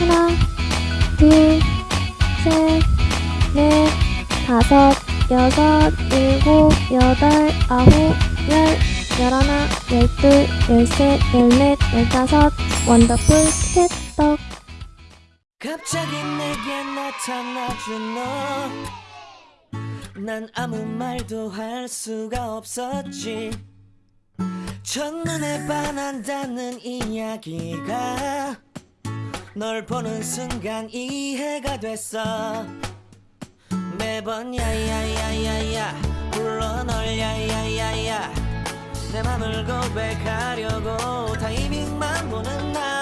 하나, 둘, 셋, 넷, 다섯, 여섯, 일곱, 여덟, 아홉, 열, 열하나, 열둘, 열셋, 열넷, 열다섯, 원더풀 캣떡. 갑자기 내게 나타나준 너난 아무 말도 할 수가 없었지 첫눈에 반한다는 이야기가 널 보는 순간 이해가 됐어. 매번 야야야야야 불러 널 야야야야. 내 맘을 고백하려고 타이밍만 보는 나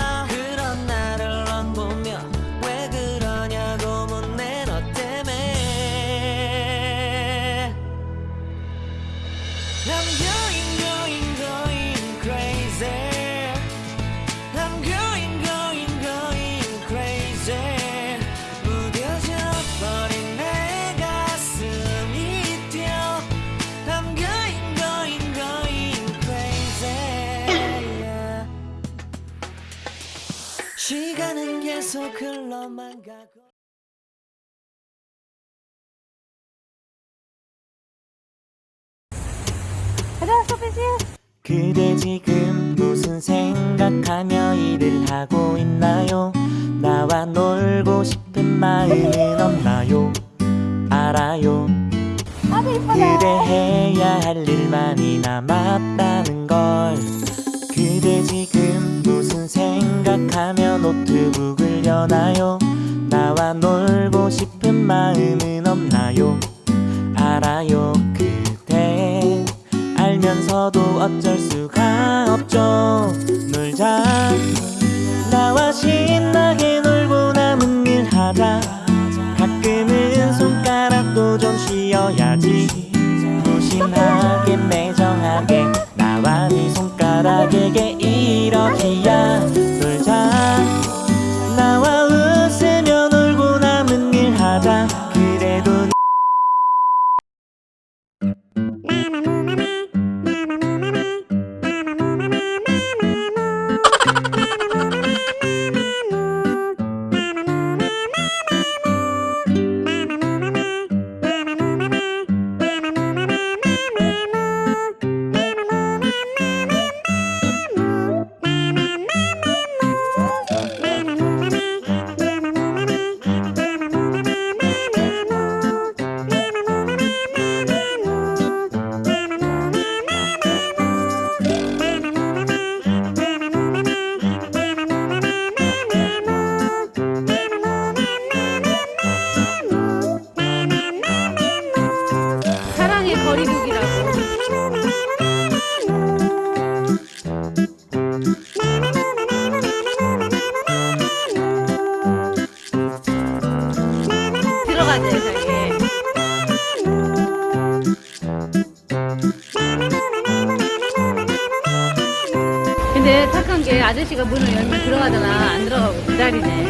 계속 흘러만 가고 그대 지금 무슨 생각하며 일을 하고 있나요? 나와 놀고 싶은 마음은 없나요? 알아요 그대 해야 할 일만이 남았다는 걸 그대 지금 생각하며 노트북을 여나요? 나와 놀고 싶은 마음은 없나요? 알아요 그대. 알면서도 어쩔 수가 없죠. 놀자. 나와 신나게 놀고 남은 일 하자. 가끔은 손가락도 좀 쉬어야지. 무심하게 매정하게 나와 네 손가락에게 이러기 근데 착한 게 아저씨가 문을 열면 들어가잖아. 안 들어가고 기다리네.